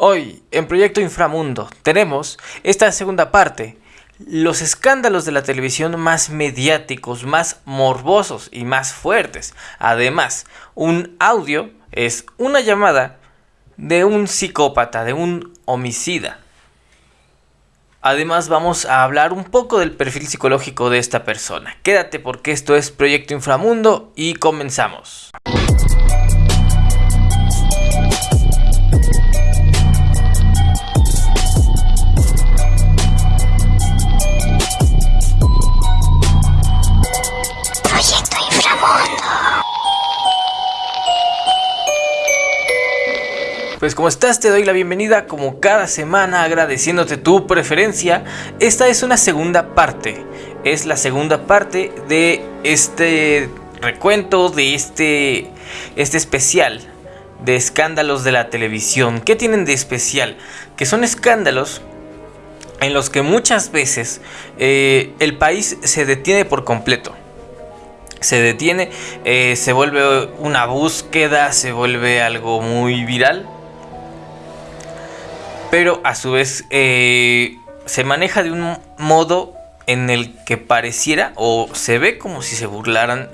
Hoy, en Proyecto Inframundo, tenemos esta segunda parte, los escándalos de la televisión más mediáticos, más morbosos y más fuertes. Además, un audio es una llamada de un psicópata, de un homicida. Además vamos a hablar un poco del perfil psicológico de esta persona. Quédate porque esto es Proyecto Inframundo y comenzamos. Pues como estás, te doy la bienvenida como cada semana agradeciéndote tu preferencia. Esta es una segunda parte. Es la segunda parte de este recuento, de este, este especial de escándalos de la televisión. ¿Qué tienen de especial? Que son escándalos en los que muchas veces eh, el país se detiene por completo se detiene, eh, se vuelve una búsqueda, se vuelve algo muy viral pero a su vez eh, se maneja de un modo en el que pareciera o se ve como si se burlaran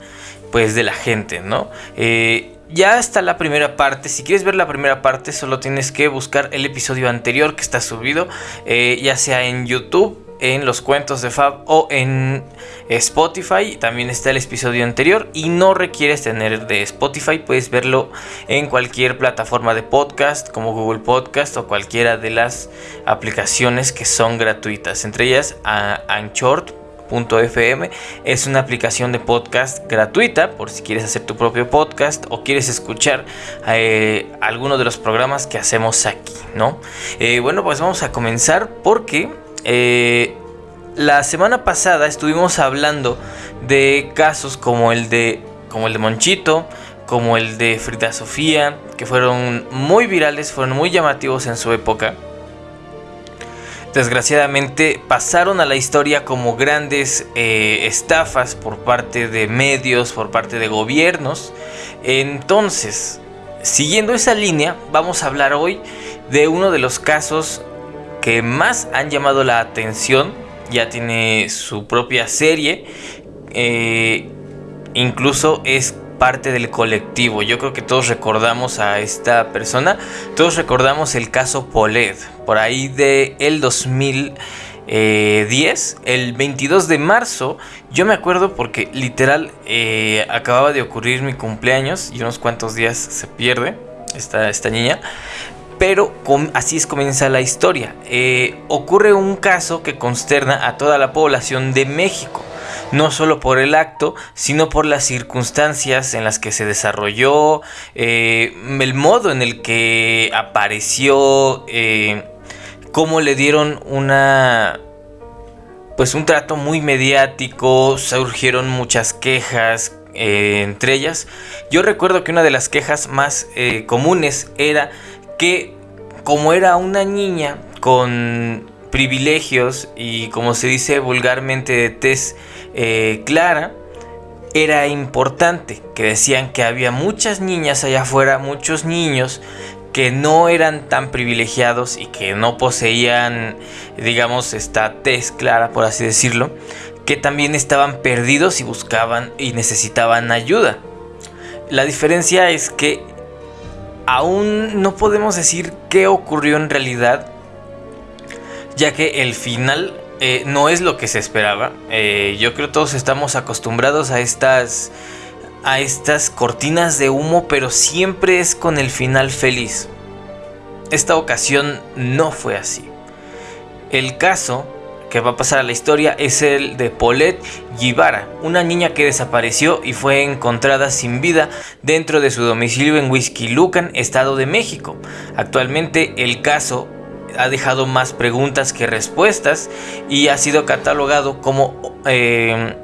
pues de la gente, ¿no? Eh, ya está la primera parte. Si quieres ver la primera parte, solo tienes que buscar el episodio anterior que está subido, eh, ya sea en YouTube en los cuentos de Fab o en Spotify. También está el episodio anterior y no requieres tener de Spotify. Puedes verlo en cualquier plataforma de podcast como Google Podcast o cualquiera de las aplicaciones que son gratuitas. Entre ellas Anchor.fm es una aplicación de podcast gratuita por si quieres hacer tu propio podcast o quieres escuchar eh, alguno de los programas que hacemos aquí, ¿no? Eh, bueno, pues vamos a comenzar porque eh, la semana pasada estuvimos hablando de casos como el de, como el de Monchito, como el de Frida Sofía, que fueron muy virales, fueron muy llamativos en su época. Desgraciadamente pasaron a la historia como grandes eh, estafas por parte de medios, por parte de gobiernos. Entonces, siguiendo esa línea, vamos a hablar hoy de uno de los casos que más han llamado la atención. Ya tiene su propia serie. Eh, incluso es parte del colectivo. Yo creo que todos recordamos a esta persona. Todos recordamos el caso Poled. Por ahí de el 2010, el 22 de marzo. Yo me acuerdo porque literal eh, acababa de ocurrir mi cumpleaños y unos cuantos días se pierde esta, esta niña. Pero así es comienza la historia. Eh, ocurre un caso que consterna a toda la población de México. No solo por el acto, sino por las circunstancias en las que se desarrolló, eh, el modo en el que apareció, eh, cómo le dieron una, pues un trato muy mediático, surgieron muchas quejas, entre ellas, yo recuerdo que una de las quejas más comunes era que como era una niña con privilegios y como se dice vulgarmente de tez eh, clara, era importante, que decían que había muchas niñas allá afuera, muchos niños que no eran tan privilegiados y que no poseían, digamos, esta tez clara, por así decirlo, que también estaban perdidos y buscaban y necesitaban ayuda. La diferencia es que aún no podemos decir qué ocurrió en realidad, ya que el final eh, no es lo que se esperaba. Eh, yo creo todos estamos acostumbrados a estas, a estas cortinas de humo, pero siempre es con el final feliz. Esta ocasión no fue así. El caso que va a pasar a la historia es el de Paulette Givara, una niña que desapareció y fue encontrada sin vida dentro de su domicilio en Lucan, Estado de México. Actualmente el caso ha dejado más preguntas que respuestas y ha sido catalogado como, eh,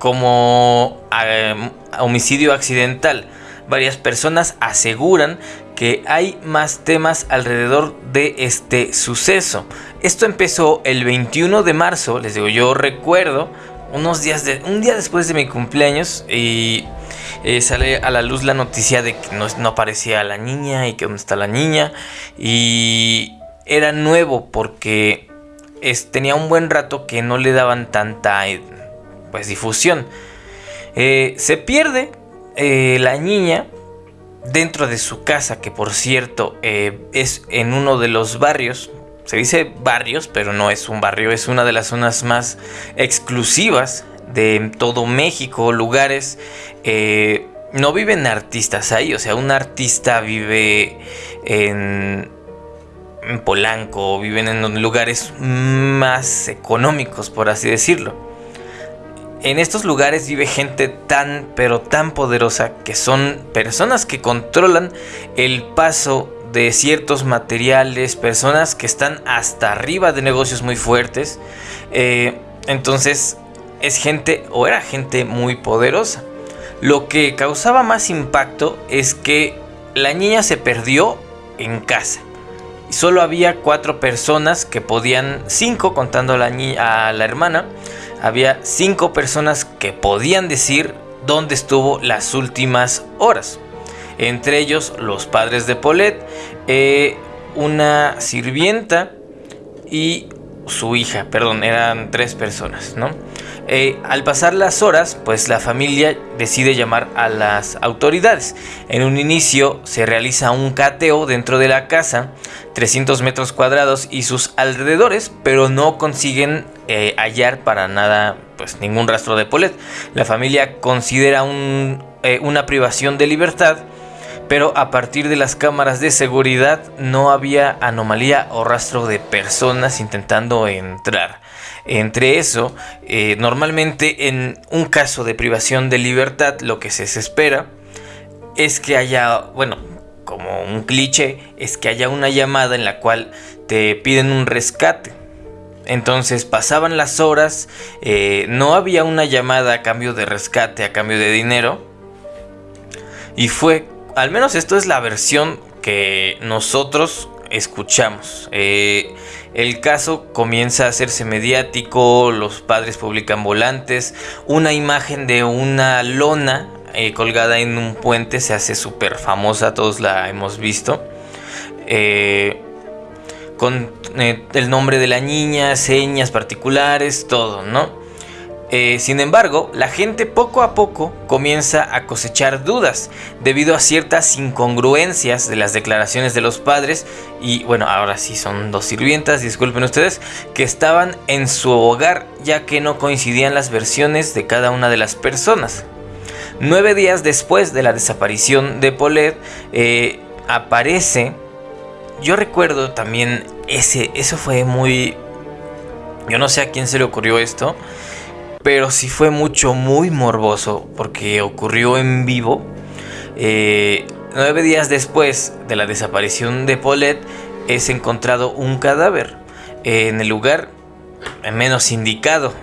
como eh, homicidio accidental. Varias personas aseguran que hay más temas alrededor de este suceso. Esto empezó el 21 de marzo, les digo, yo recuerdo unos días de un día después de mi cumpleaños y eh, sale a la luz la noticia de que no, aparecía la niña y que dónde está la niña. Y era nuevo porque tenía un buen rato que no le daban tanta eh, pues, difusión. Eh, se pierde la niña dentro de su casa, que por cierto es en uno de los barrios se dice barrios, pero no es un barrio, es una de las zonas más exclusivas de todo México, lugares... Eh, no viven artistas ahí, o sea, un artista vive en, en Polanco, viven en lugares más económicos, por así decirlo. En estos lugares vive gente tan, pero tan poderosa que son personas que controlan el paso de ciertos materiales, personas que están hasta arriba de negocios muy fuertes. Eh, entonces es gente o era gente muy poderosa. Lo que causaba más impacto es que la niña se perdió en casa. Solo había cuatro personas que podían, cinco contando a la, niña, a la hermana, había cinco personas que podían decir dónde estuvo las últimas horas. Entre ellos los padres de Paulette, eh, una sirvienta y su hija, perdón, eran tres personas, ¿no? Eh, al pasar las horas, pues la familia decide llamar a las autoridades. En un inicio se realiza un cateo dentro de la casa, 300 metros cuadrados y sus alrededores, pero no consiguen eh, hallar para nada, pues ningún rastro de Paulette. La familia considera una privación de libertad pero a partir de las cámaras de seguridad no había anomalía o rastro de personas intentando entrar. Entre eso, eh, normalmente en un caso de privación de libertad lo que se espera es que haya, bueno, como un cliché, es que haya una llamada en la cual te piden un rescate. Entonces pasaban las horas, eh, no había una llamada a cambio de rescate, a cambio de dinero. Y fue al menos esto es la versión que nosotros escuchamos. Eh, el caso comienza a hacerse mediático, los padres publican volantes, una imagen de una lona eh, colgada en un puente se hace súper famosa, todos la hemos visto. Eh, con el nombre de la niña, señas particulares, todo, ¿no? Eh, sin embargo, la gente poco a poco comienza a cosechar dudas debido a ciertas incongruencias de las declaraciones de los padres y bueno, ahora sí son dos sirvientas, disculpen ustedes, que estaban en su hogar ya que no coincidían las versiones de cada una de las personas. Nueve días después de la desaparición de Paulette, eh, aparece, yo recuerdo también ese, eso fue muy, yo no sé a quién se le ocurrió esto, pero sí fue mucho, muy morboso, porque ocurrió en vivo. Eh, nueve días después de la desaparición de Paulette, es encontrado un cadáver en el lugar menos indicado,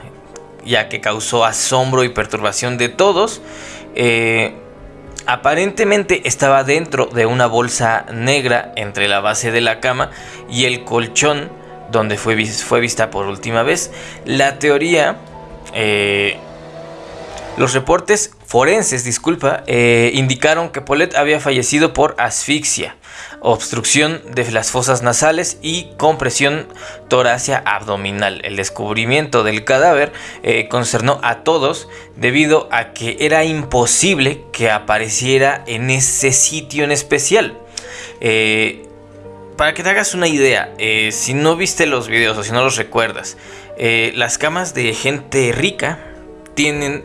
ya que causó asombro y perturbación de todos. Eh, aparentemente estaba dentro de una bolsa negra entre la base de la cama y el colchón donde fue, fue vista por última vez. La teoría eh, los reportes forenses, disculpa, eh, indicaron que Paulette había fallecido por asfixia, obstrucción de las fosas nasales y compresión torácica abdominal. El descubrimiento del cadáver eh, concernó a todos debido a que era imposible que apareciera en ese sitio en especial. para que te hagas una idea, si no viste los videos o si no los recuerdas, eh, las camas de gente rica tienen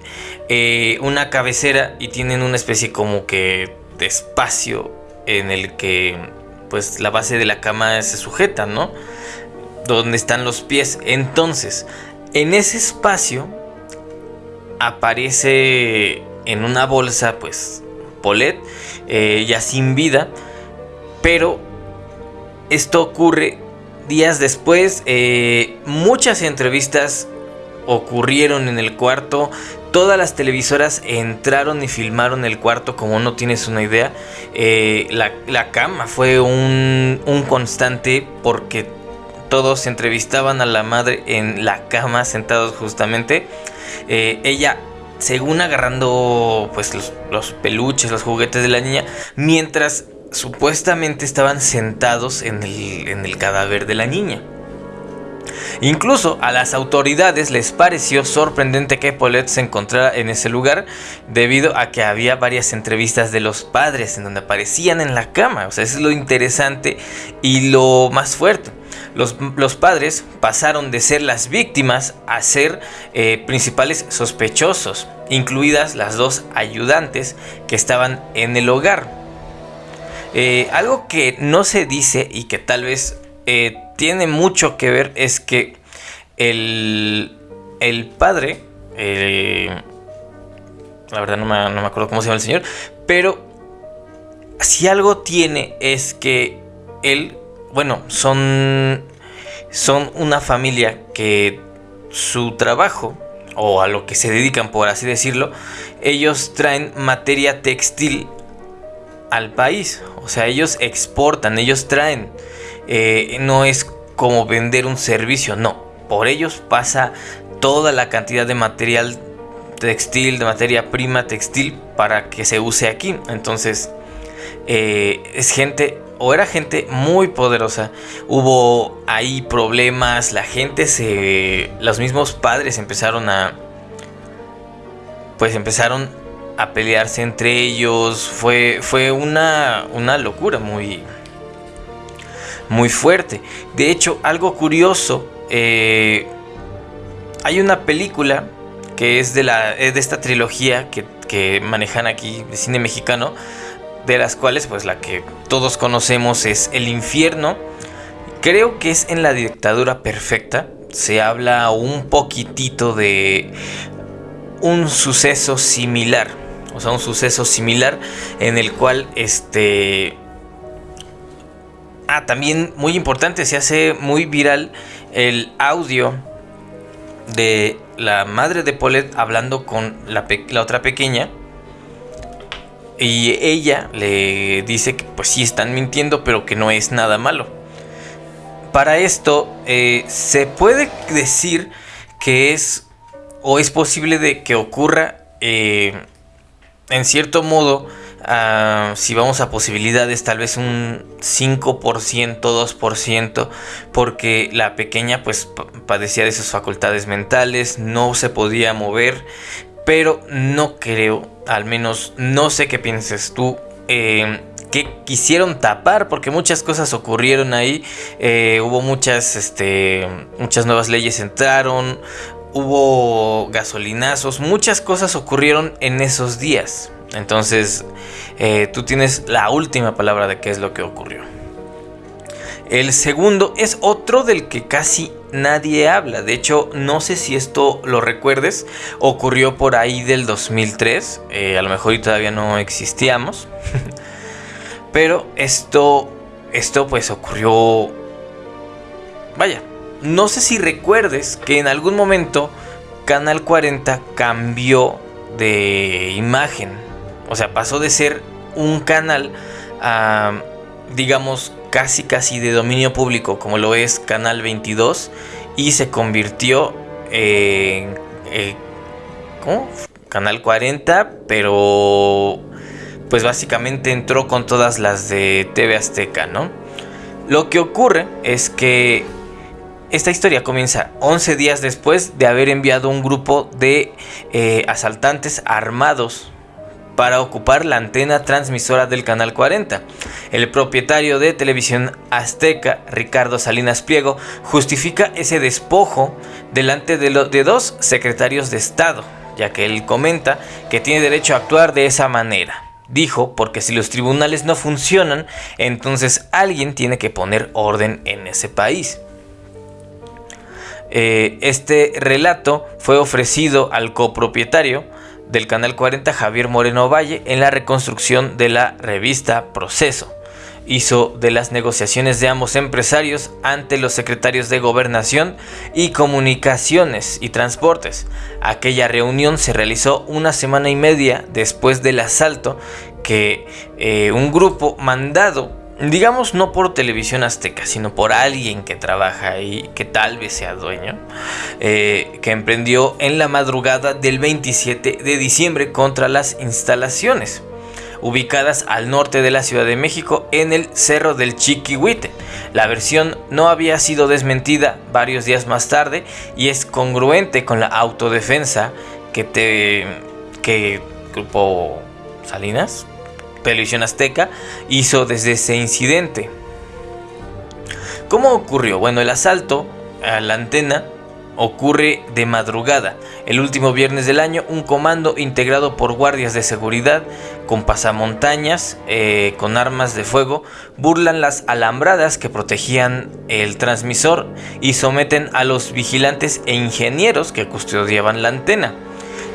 eh, una cabecera y tienen una especie como que de espacio en el que pues la base de la cama se sujeta, ¿no? Donde están los pies. Entonces, en ese espacio aparece en una bolsa pues Polet eh, ya sin vida, pero esto ocurre días después, eh, muchas entrevistas ocurrieron en el cuarto. Todas las televisoras entraron y filmaron el cuarto como no tienes una idea. Eh, la, cama fue un, constante porque todos entrevistaban a la madre en la cama sentados justamente. Eh, ella según agarrando pues los, peluches, los juguetes de la niña, mientras supuestamente estaban sentados en el, cadáver de la niña. Incluso a las autoridades les pareció sorprendente que Paulette se encontrara en ese lugar debido a que había varias entrevistas de los padres en donde aparecían en la cama. O sea, eso es lo interesante y lo más fuerte. Los, padres pasaron de ser las víctimas a ser eh, principales sospechosos, incluidas las dos ayudantes que estaban en el hogar. Eh, algo que no se dice y que tal vez eh, tiene mucho que ver es que el, el padre, la verdad no me, no me acuerdo cómo se llama el señor, pero si algo tiene es que él bueno, son, son una familia que su trabajo, o a lo que se dedican por así decirlo, ellos traen materia textil al país. O sea, ellos exportan, ellos traen. Eh, no es como vender un servicio, no. Por ellos pasa toda la cantidad de material textil, de materia prima textil para que se use aquí. Entonces, eh, es gente o era gente muy poderosa. Hubo ahí problemas, la gente se... Los mismos padres empezaron a... Pues empezaron a pelearse entre ellos. Fue, fue una, una locura muy... Muy fuerte. De hecho, algo curioso. Eh, hay una película que es de, la, de esta trilogía que, que manejan aquí de cine mexicano de las cuales pues la que todos conocemos es El infierno. Creo que es en la dictadura perfecta. Se habla un poquitito de un suceso similar. O sea, un suceso similar en el cual este... Ah, también muy importante, se hace muy viral el audio de la madre de Paulette hablando con la, la otra pequeña y ella le dice que pues sí están mintiendo, pero que no es nada malo. Para esto eh, se puede decir que es o es posible de que ocurra eh, en cierto modo, ah, si vamos a posibilidades, tal vez un 5%, 2%, porque la pequeña pues padecía de sus facultades mentales, no se podía mover, pero no creo, al menos no sé qué pienses tú. Eh, que quisieron tapar porque muchas cosas ocurrieron ahí eh, hubo muchas este muchas nuevas leyes entraron hubo gasolinazos muchas cosas ocurrieron en esos días entonces eh, tú tienes la última palabra de qué es lo que ocurrió el segundo es otro del que casi nadie habla. De hecho, no sé si esto lo recuerdes. Ocurrió por ahí del 2003. Eh, a lo mejor todavía no existíamos. Pero esto, esto pues ocurrió... Vaya, no sé si recuerdes que en algún momento Canal 40 cambió de imagen. O sea, pasó de ser un canal a, digamos, casi casi de dominio público como lo es Canal 22 y se convirtió en eh, Canal 40, pero pues básicamente entró con todas las de TV Azteca, ¿no? Lo que ocurre es que esta historia comienza 11 días después de haber enviado un grupo de eh, asaltantes armados para ocupar la antena transmisora del Canal 40. El propietario de Televisión Azteca, Ricardo Salinas Pliego, justifica ese despojo delante de, de dos secretarios de Estado, ya que él comenta que tiene derecho a actuar de esa manera. Dijo, porque si los tribunales no funcionan, entonces alguien tiene que poner orden en ese país. Eh, este relato fue ofrecido al copropietario del Canal 40 Javier Moreno Valle en la reconstrucción de la revista Proceso. Hizo de las negociaciones de ambos empresarios ante los secretarios de Gobernación y Comunicaciones y Transportes. Aquella reunión se realizó una semana y media después del asalto que eh, un grupo mandado digamos no por televisión azteca, sino por alguien que trabaja ahí, que tal vez sea dueño, eh, que emprendió en la madrugada del 27 de diciembre contra las instalaciones ubicadas al norte de la Ciudad de México en el Cerro del Chiquihuite. La versión no había sido desmentida varios días más tarde y es congruente con la autodefensa que te que Grupo Salinas Televisión Azteca hizo desde ese incidente. ¿Cómo ocurrió? Bueno, el asalto a la antena ocurre de madrugada. El último viernes del año, un comando integrado por guardias de seguridad con pasamontañas, eh, con armas de fuego, burlan las alambradas que protegían el transmisor y someten a los vigilantes e ingenieros que custodiaban la antena.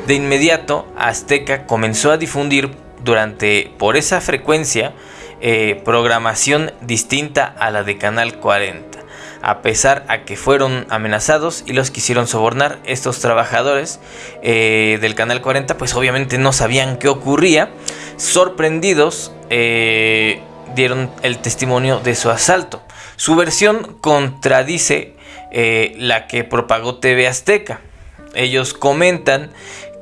De inmediato, Azteca comenzó a difundir durante por esa frecuencia eh, programación distinta a la de Canal 40. A pesar a que fueron amenazados y los quisieron sobornar, estos trabajadores eh, del Canal 40 pues obviamente no sabían qué ocurría. Sorprendidos eh, dieron el testimonio de su asalto. Su versión contradice la que propagó TV Azteca. Ellos comentan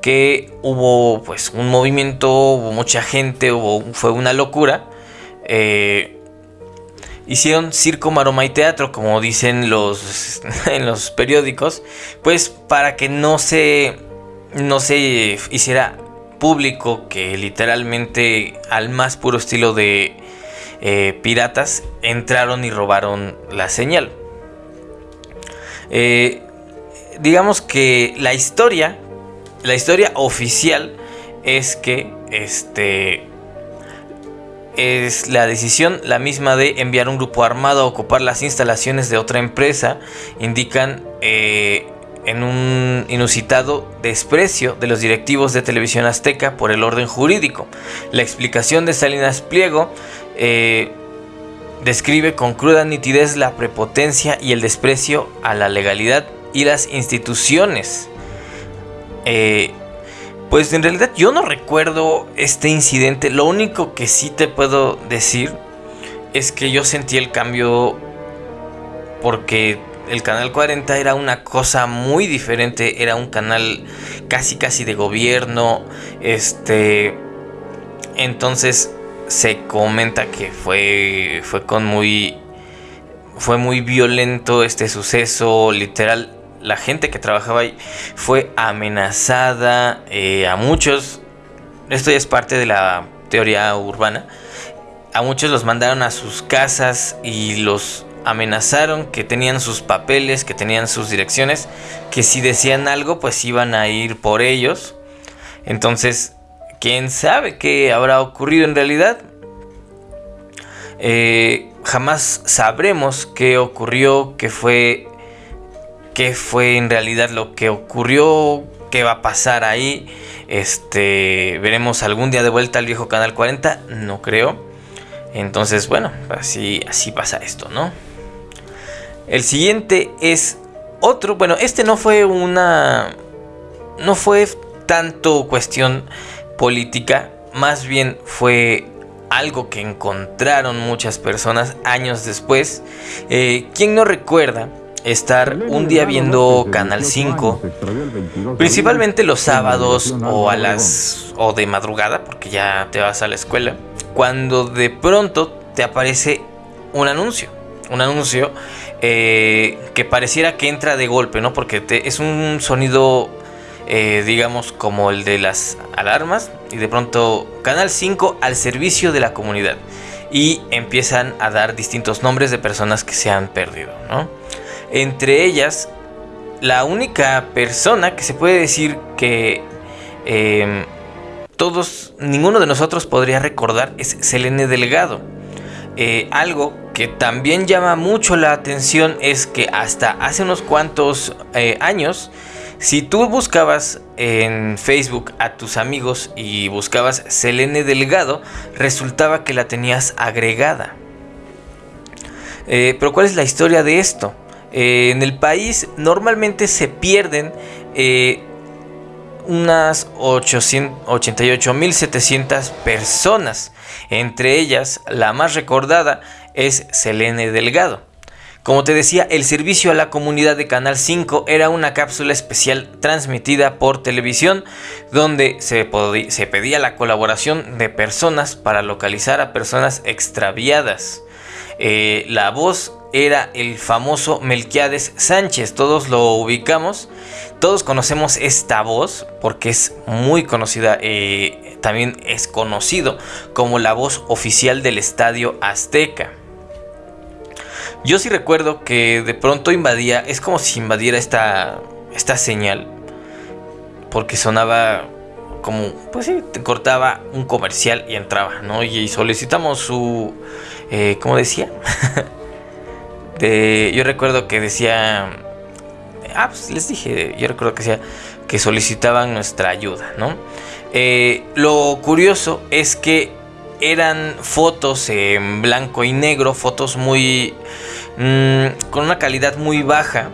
que hubo pues un movimiento, hubo mucha gente, hubo, fue una locura. Eh, hicieron circo, maroma y teatro, como dicen los en los periódicos, pues para que no se no se hiciera público que literalmente al más puro estilo de eh, piratas entraron y robaron la señal. Eh, digamos que la historia la historia oficial es que este es la decisión la misma de enviar un grupo armado a ocupar las instalaciones de otra empresa. Indican eh, en un inusitado desprecio de los directivos de televisión azteca por el orden jurídico. La explicación de Salinas Pliego eh, describe con cruda nitidez la prepotencia y el desprecio a la legalidad y las instituciones eh, pues en realidad yo no recuerdo este incidente. Lo único que sí te puedo decir es que yo sentí el cambio porque el canal 40 era una cosa muy diferente, era un canal casi casi de gobierno, este entonces se comenta que fue fue con muy fue muy violento este suceso, literal la gente que trabajaba ahí fue amenazada eh, a muchos. Esto ya es parte de la teoría urbana. A muchos los mandaron a sus casas y los amenazaron que tenían sus papeles, que tenían sus direcciones, que si decían algo pues iban a ir por ellos. Entonces, ¿quién sabe qué habrá ocurrido en realidad? Eh, jamás sabremos qué ocurrió, qué fue qué fue en realidad lo que ocurrió, qué va a pasar ahí. Este, veremos algún día de vuelta al viejo canal 40, no creo. Entonces, bueno, así así pasa esto, ¿no? El siguiente es otro, bueno, este no fue una no fue tanto cuestión política, más bien fue algo que encontraron muchas personas años después. Eh, ¿Quién no recuerda estar un día viendo Canal 5, principalmente los sábados o a las o de madrugada, porque ya te vas a la escuela, cuando de pronto te aparece un anuncio, un anuncio eh, que pareciera que entra de golpe, ¿no? Porque te, es un sonido, eh, digamos, como el de las alarmas y de pronto Canal 5 al servicio de la comunidad y empiezan a dar distintos nombres de personas que se han perdido, ¿no? Entre ellas, la única persona que se puede decir que em, todos, ninguno de nosotros podría recordar es Selene Delgado. Eh, algo que también llama mucho la atención es que hasta hace unos cuantos eh, años, si tú buscabas en Facebook a tus amigos y buscabas Selene Delgado, resultaba que la tenías agregada. Eh, pero ¿cuál es la historia de esto? Eh, en el país normalmente se pierden eh, unas 88.700 personas. Entre ellas, la más recordada es Selene Delgado. Como te decía, el servicio a la comunidad de Canal 5 era una cápsula especial transmitida por televisión donde se, se, pedía la colaboración de personas para localizar a personas extraviadas. Eh, la voz era el famoso Melquiades Sánchez, todos lo ubicamos, todos conocemos esta voz porque es muy conocida, eh, también es conocido como la voz oficial del Estadio Azteca. Yo sí recuerdo que de pronto invadía, es como si invadiera esta, esta señal, porque sonaba como, pues sí, te cortaba un comercial y entraba, ¿no? Y solicitamos su, eh, ¿cómo decía? de, yo recuerdo que decía, ah, pues les dije, yo recuerdo que decía que solicitaban nuestra ayuda, ¿no? Eh, lo curioso es que eran fotos en blanco y negro, fotos muy Mm, con una calidad muy baja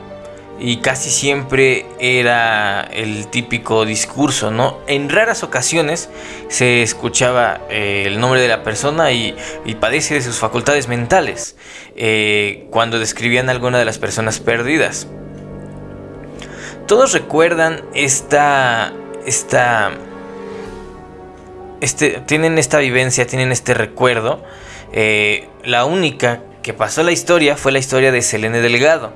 y casi siempre era el típico discurso, ¿no? En raras ocasiones se escuchaba eh, el nombre de la persona y, padece de sus facultades mentales eh, cuando describían a alguna de las personas perdidas. Todos recuerdan esta, esta, este, tienen esta vivencia, tienen este recuerdo. Eh, la única que pasó la historia fue la historia de Selene Delgado.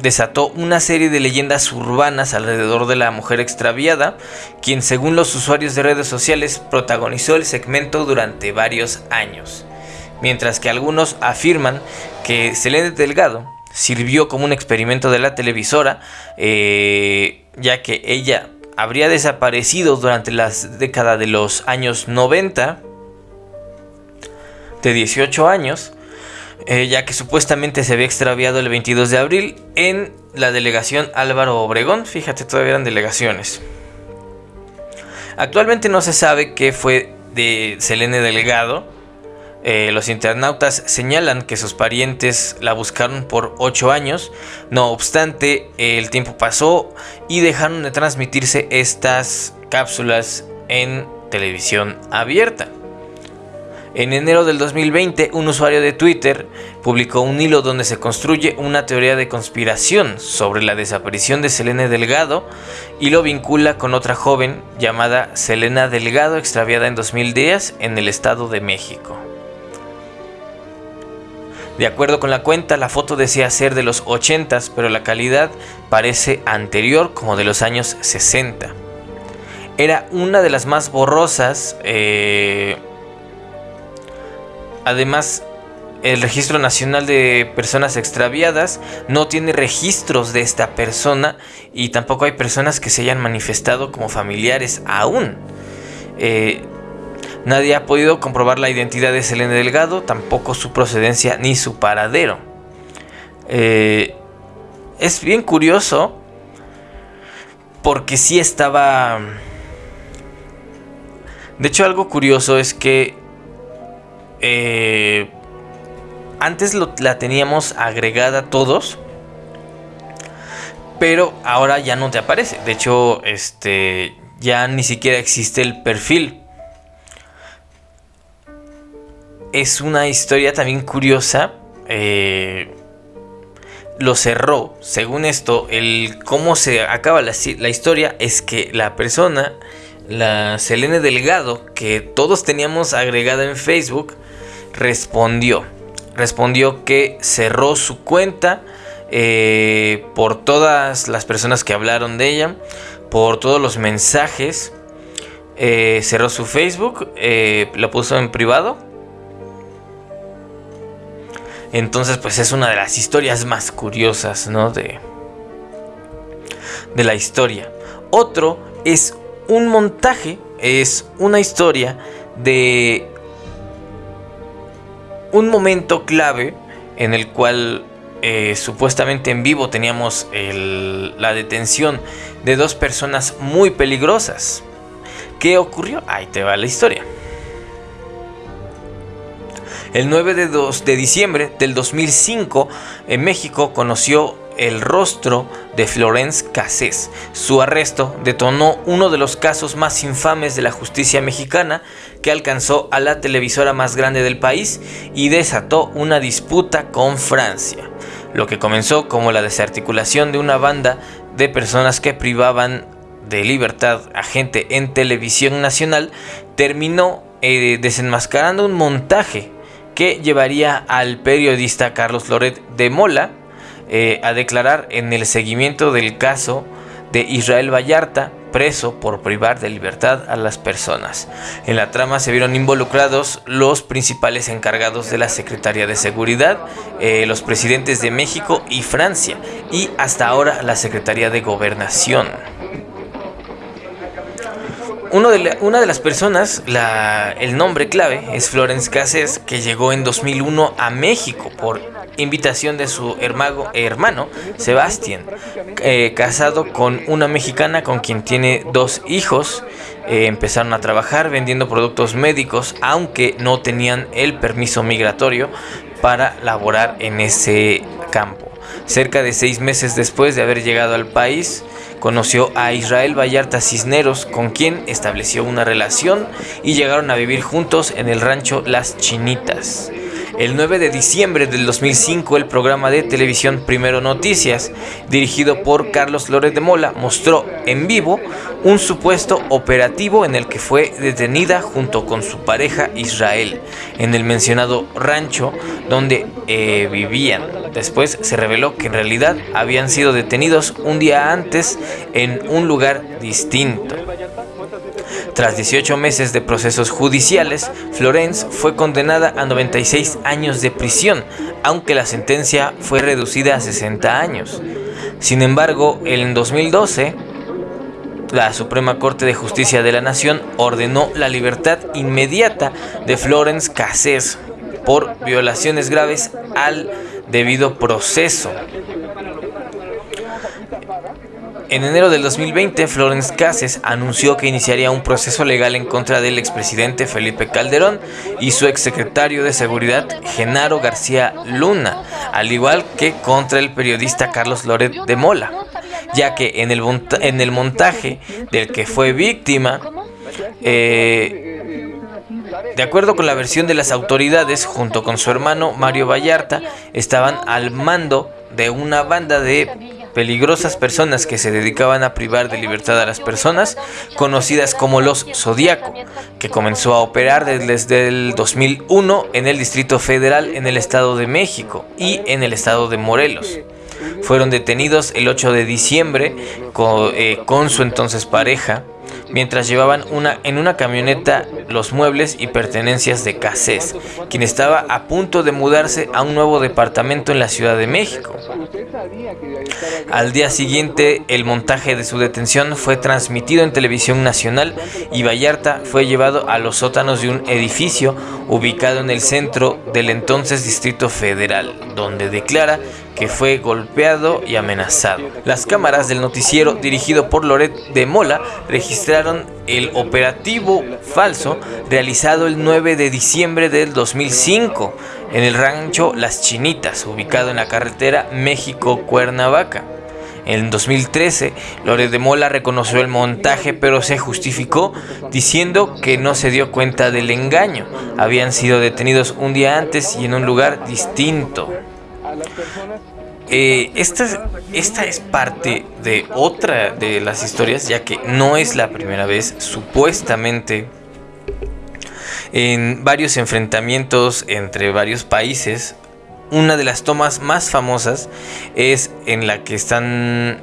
Desató una serie de leyendas urbanas alrededor de la mujer extraviada, quien según los usuarios de redes sociales protagonizó el segmento durante varios años. Mientras que algunos afirman que Selene Delgado sirvió como un experimento de la televisora, eh, ya que ella habría desaparecido durante las décadas de los años 90 de 18 años, eh, ya que supuestamente se había extraviado el 22 de abril en la delegación Álvaro Obregón. Fíjate, todavía eran delegaciones. Actualmente no se sabe qué fue de Selene Delgado. Eh, los internautas señalan que sus parientes la buscaron por 8 años. No obstante, el tiempo pasó y dejaron de transmitirse estas cápsulas en televisión abierta. En enero del 2020, un usuario de Twitter publicó un hilo donde se construye una teoría de conspiración sobre la desaparición de Selena Delgado y lo vincula con otra joven llamada Selena Delgado extraviada en 2010 en el Estado de México. De acuerdo con la cuenta, la foto decía ser de los 80s, pero la calidad parece anterior como de los años 60. Era una de las más borrosas eh, Además, el Registro Nacional de Personas Extraviadas no tiene registros de esta persona y tampoco hay personas que se hayan manifestado como familiares aún. Eh, nadie ha podido comprobar la identidad de Selene Delgado, tampoco su procedencia ni su paradero. Eh, es bien curioso porque sí estaba... De hecho algo curioso es que eh, antes la teníamos agregada todos. Pero ahora ya no te aparece. De hecho, este. Ya ni siquiera existe el perfil. Es una historia también curiosa. Eh, lo cerró. Según esto, el cómo se acaba la, la historia es que la persona, la Selene Delgado, que todos teníamos agregada en Facebook, respondió. Respondió que cerró su cuenta eh, por todas las personas que hablaron de ella, por todos los mensajes. Eh, cerró su Facebook, eh, lo puso en privado. Entonces, pues es una de las historias más curiosas, ¿no? De, de la historia. Otro es un montaje, es una historia de un momento clave en el cual eh, supuestamente en vivo teníamos la detención de dos personas muy peligrosas. ¿Qué ocurrió? Ahí te va la historia. El 9 de, de diciembre del 2005, en México conoció el rostro de Florence Cassés. Su arresto detonó uno de los casos más infames de la justicia mexicana que alcanzó a la televisora más grande del país y desató una disputa con Francia, lo que comenzó como la desarticulación de una banda de personas que privaban de libertad a gente en televisión nacional, terminó eh, desenmascarando un montaje que llevaría al periodista Carlos Loret de Mola eh, a declarar en el seguimiento del caso de Israel Vallarta, preso por privar de libertad a las personas. En la trama se vieron involucrados los principales encargados de la Secretaría de Seguridad, eh, los presidentes de México y Francia, y hasta ahora la Secretaría de Gobernación una de las personas, el nombre clave es Florence Cassés, que llegó en 2001 a México por invitación de su hermano, hermano Sebastián, eh, casado con una mexicana con quien tiene dos hijos. Eh, empezaron a trabajar vendiendo productos médicos, aunque no tenían el permiso migratorio para laborar en ese campo. Cerca de seis meses después de haber llegado al país, Conoció a Israel Vallarta Cisneros, con quien estableció una relación y llegaron a vivir juntos en el rancho Las Chinitas. El 9 de diciembre del 2005, el programa de televisión Primero Noticias, dirigido por Carlos Lórez de Mola, mostró en vivo un supuesto operativo en el que fue detenida junto con su pareja Israel en el mencionado rancho donde eh, vivían. Después se reveló que en realidad habían sido detenidos un día antes en un lugar distinto. Tras 18 meses de procesos judiciales, Florence fue condenada a 96 años de prisión, aunque la sentencia fue reducida a 60 años. Sin embargo, en 2012, la Suprema Corte de Justicia de la Nación ordenó la libertad inmediata de Florence Cassés por violaciones graves al debido proceso. En enero del 2020, Florence Cases anunció que iniciaría un proceso legal en contra del expresidente Felipe Calderón y su exsecretario de Seguridad, Genaro García Luna, al igual que contra el periodista Carlos Loret de Mola, ya que en el, montaje del que fue víctima, eh, de acuerdo con la versión de las autoridades, junto con su hermano Mario Vallarta, estaban al mando de una banda de peligrosas personas que se dedicaban a privar de libertad a las personas, conocidas como los Zodíaco, que comenzó a operar desde el 2001 en el Distrito Federal en el Estado de México y en el Estado de Morelos. Fueron detenidos el 8 de diciembre con, eh, con su entonces pareja, mientras llevaban una, en una camioneta los muebles y pertenencias de Cassés, quien estaba a punto de mudarse a un nuevo departamento en la Ciudad de México. Al día siguiente, el montaje de su detención fue transmitido en televisión nacional y Vallarta fue llevado a los sótanos de un edificio ubicado en el centro del entonces Distrito Federal, donde declara que fue golpeado y amenazado. Las cámaras del noticiero dirigido por Loret de Mola registraron el operativo falso realizado el 9 de diciembre del 2005 en el rancho Las Chinitas, ubicado en la carretera México-Cuernavaca. En 2013, Loret de Mola reconoció el montaje, pero se justificó diciendo que no se dio cuenta del engaño. Habían sido detenidos un día antes y en un lugar distinto. Eh, esta, esta es parte de otra de las historias, ya que no es la primera vez, supuestamente, en varios enfrentamientos entre varios países. Una de las tomas más famosas es en la que están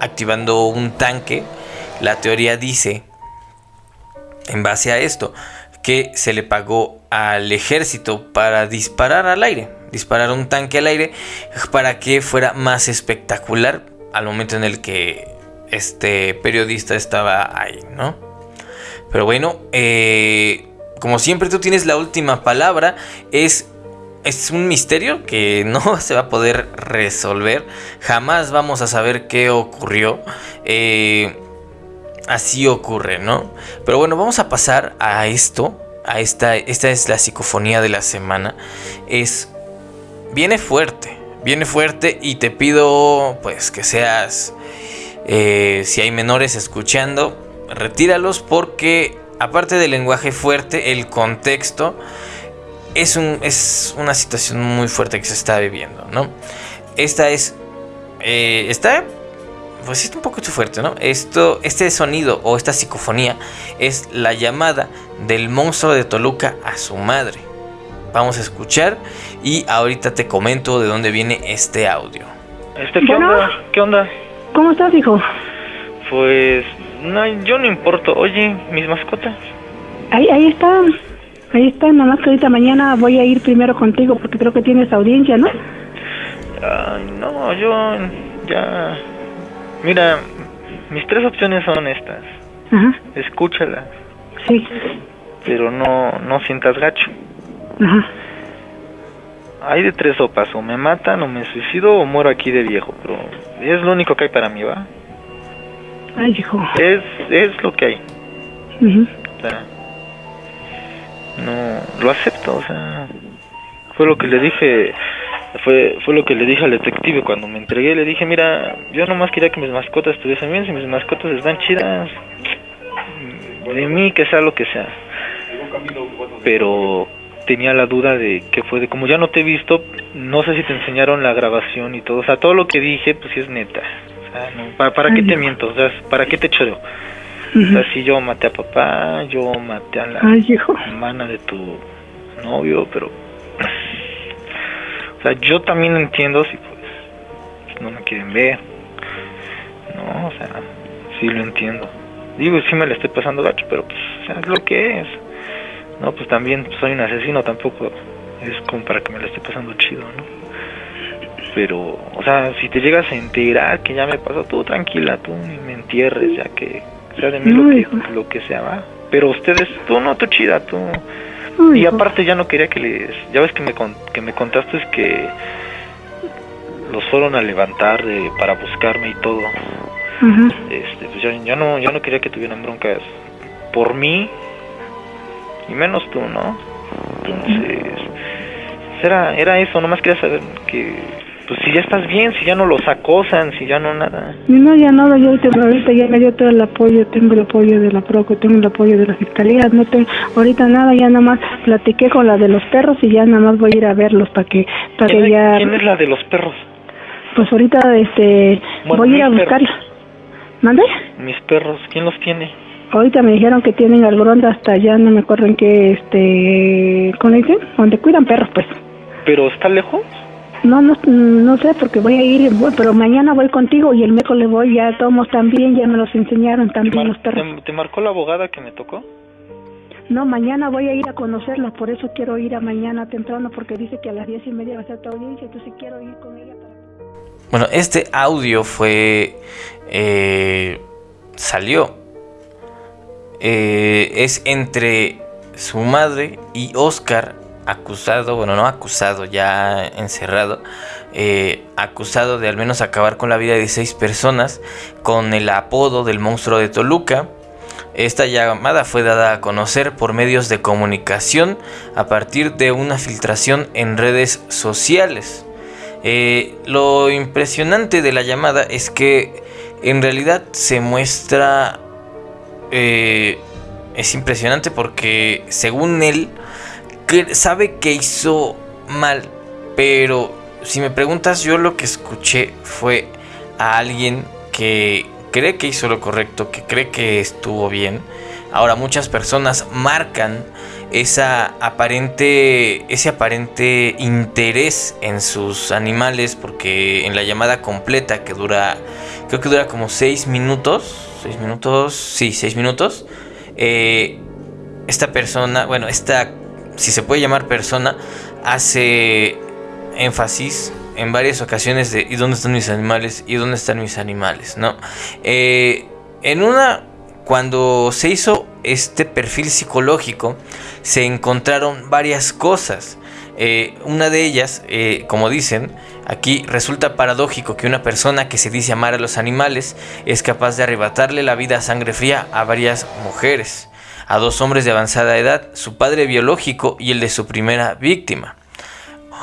activando un tanque. La teoría dice, en base a esto, que se le pagó al ejército para disparar al aire disparar un tanque al aire para que fuera más espectacular al momento en el que este periodista estaba ahí, ¿no? Pero bueno, eh, como siempre tú tienes la última palabra, es, es un misterio que no se va a poder resolver, jamás vamos a saber qué ocurrió. Eh, así ocurre, ¿no? Pero bueno, vamos a pasar a esto, a esta, esta es la psicofonía de la semana, es viene fuerte, viene fuerte y te pido pues que seas Eh, si hay menores escuchando, retíralos porque aparte del lenguaje fuerte, el contexto es, un, es una situación muy fuerte que se está viviendo, ¿no? Esta es... Eh, está pues es un poco fuerte, ¿no? Esto, este sonido o esta psicofonía es la llamada del monstruo de Toluca a su madre. Vamos a escuchar y ahorita te comento de dónde viene este audio. Este, ¿qué onda? ¿Qué onda? ¿Cómo estás, hijo? Pues, no, yo no importo. Oye, mis mascotas. Ahí, ahí están. Ahí están, nada más que ahorita mañana voy a ir primero contigo porque creo que tienes audiencia, ¿no? Ay, no, yo ya... Mira, mis tres opciones son estas. Ajá. Escúchalas, Sí. pero no, no sientas gacho. Ajá. Hay de tres sopas, o me matan, o me suicido, o muero aquí de viejo, pero es lo único que hay para mí, ¿va? Ay, hijo. Es, es lo que hay. Ujú. O sea, no, lo acepto, o sea, fue lo que le dije, fue, fue lo que le dije al detective cuando me entregué, le dije, mira, yo nomás quería que mis mascotas estuviesen bien, si mis mascotas están chidas, de mí que sea lo que sea. Pero tenía la duda de que fue de, como ya no te he visto, no sé si te enseñaron la grabación y todo, o sea, todo lo que dije, pues sí es neta. O sea, no, ¿para, para qué te miento? O sea, ¿para qué te choreo? O Ujú. sea, si yo maté a papá, yo maté a la Ay, hijo. hermana de tu novio, pero... O sea, yo también entiendo si pues no me quieren ver. No, o sea, sí lo entiendo. Digo, sí me la estoy pasando gacho, pero pues, o sea, es lo que es. No, pues también soy un asesino, tampoco es como para que me la esté pasando chido, ¿no? Pero, o sea, si te llegas a enterar que ya me pasó, tú tranquila, tú ni me entierres, ya que sea de mí No, lo, hijo. que, lo que sea, va. Pero ustedes, tú no, tú chida, tú... Y aparte ya no quería que les... Ya ves que me, con- que me contaste es que los fueron a levantar de- para buscarme y todo. Este, pues ya, ya no, ya no quería que tuvieran broncas por mí y menos tú, ¿no? Entonces, era, era eso, nomás quería saber que, pues si ya estás bien, si ya no los acosan, si ya no nada. No, ya no, yo ahorita, ya me dio todo el apoyo, tengo el apoyo de la PROCO, tengo el apoyo de la Fiscalía, no tengo, ahorita nada, ya nada más platiqué con la de los perros y ya nada más voy a ir a verlos para que, para ¿Quién, que ya, quién es la de los perros? pues ahorita, este, Bueno, voy a ir a buscarla. ¿Mande? Mis perros, ¿quién los tiene? Ahorita me dijeron que tienen al Gronda hasta allá, no me acuerdo en qué, este, ¿cómo le dicen? Donde cuidan perros, pues. ¿Pero está lejos? No, no, no sé, porque voy a ir, bueno, pero mañana voy contigo y el miércoles voy, ya tomos también, ya me los enseñaron ¿Te, también los perros. te- te marcó la abogada que me tocó? No, mañana voy a ir a conocerlos, por eso quiero ir a mañana temprano, porque dice que a las diez y media va a ser tu audiencia, entonces quiero ir con ella para... Bueno, este audio fue... eh, salió. Eh, es entre su madre y Oscar, acusado, bueno, no acusado, ya encerrado, eh, acusado de al menos acabar con la vida de seis personas con el apodo del monstruo de Toluca. Esta llamada fue dada a conocer por medios de comunicación a partir de una filtración en redes sociales. Eh, lo impresionante de la llamada es que en realidad se muestra... eh, es impresionante porque según él sabe que hizo mal, pero si me preguntas yo lo que escuché fue a alguien que cree que hizo lo correcto, que cree que estuvo bien. Ahora muchas personas marcan esa aparente ese aparente interés en sus animales porque en la llamada completa que dura creo que dura como 6 minutos 6 minutos sí 6 minutos eh, esta persona bueno esta si se puede llamar persona hace énfasis en varias ocasiones de ¿y dónde están mis animales? ¿y dónde están mis animales? ¿no? Eh, en una cuando se hizo este perfil psicológico, se encontraron varias cosas. Eh, una de ellas, eh, como dicen, aquí resulta paradójico que una persona que se dice amar a los animales es capaz de arrebatarle la vida a sangre fría a varias mujeres, a dos hombres de avanzada edad, su padre biológico y el de su primera víctima.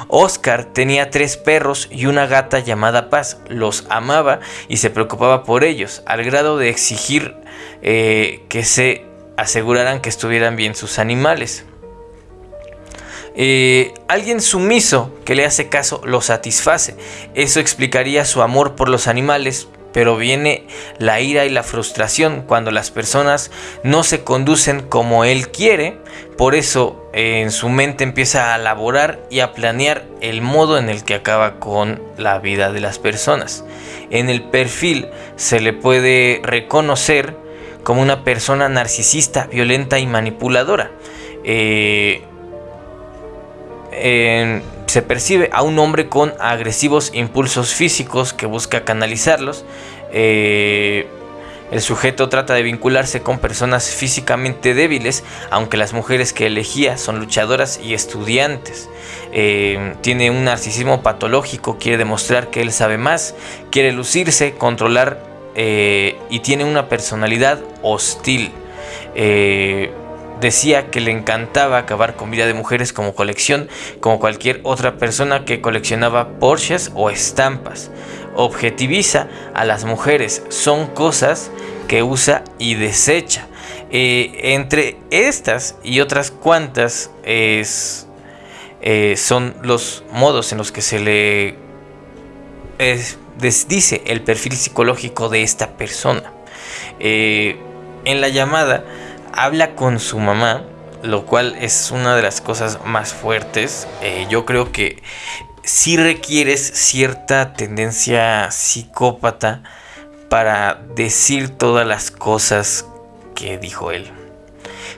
Oscar tenía tres perros y una gata llamada Paz. Los amaba y se preocupaba por ellos, al grado de exigir eh, que se aseguraran que estuvieran bien sus animales. Eh, alguien sumiso que le hace caso lo satisface. Eso explicaría su amor por los animales, pero viene la ira y la frustración cuando las personas no se conducen como él quiere. Por eso en su mente empieza a elaborar y a planear el modo en el que acaba con la vida de las personas. En el perfil se le puede reconocer como una persona narcisista, violenta y manipuladora. Eh, se percibe a un hombre con agresivos impulsos físicos que busca canalizarlos. Eh, el sujeto trata de vincularse con personas físicamente débiles, aunque las mujeres que elegía son luchadoras y estudiantes. Eh, tiene un narcisismo patológico, quiere demostrar que él sabe más, quiere lucirse, controlar eh, y tiene una personalidad hostil decía que le encantaba acabar con vida de mujeres como colección, como cualquier otra persona que coleccionaba Porsches o estampas. Objetiviza a las mujeres, son cosas que usa y desecha. Eh, entre estas y otras cuantas es, eh, son los modos en los que se le dice el perfil psicológico de esta persona. Eh, en la llamada habla con su mamá, lo cual es una de las cosas más fuertes. Eh, yo creo que sí requieres cierta tendencia psicópata para decir todas las cosas que dijo él.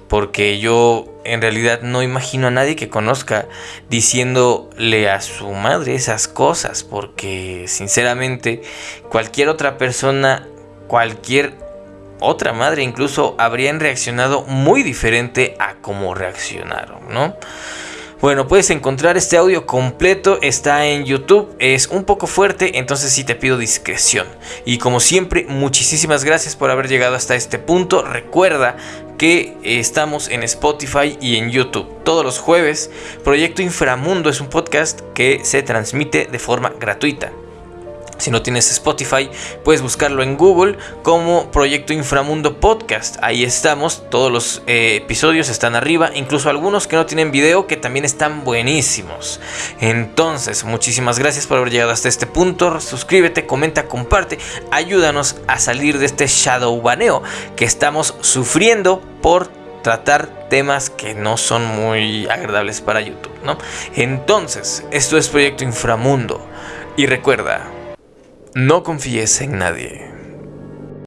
Porque yo en realidad no imagino a nadie que conozca diciéndole a su madre esas cosas. Porque sinceramente cualquier otra persona, cualquier otra madre incluso habrían reaccionado muy diferente a cómo reaccionaron, ¿no? Bueno, puedes encontrar este audio completo, está en YouTube, es un poco fuerte, entonces sí te pido discreción. Y como siempre, muchísimas gracias por haber llegado hasta este punto. Recuerda que estamos en Spotify y en YouTube todos los jueves. Proyecto Inframundo es un podcast que se transmite de forma gratuita. Si no tienes Spotify, puedes buscarlo en Google como Proyecto Inframundo Podcast. Ahí estamos, todos los eh, episodios están arriba, incluso algunos que no tienen video que también están buenísimos. Entonces, muchísimas gracias por haber llegado hasta este punto. Suscríbete, comenta, comparte, ayúdanos a salir de este shadow baneo que estamos sufriendo por tratar temas que no son muy agradables para YouTube, ¿no? Entonces, esto es Proyecto Inframundo. Y recuerda, no confíes en nadie.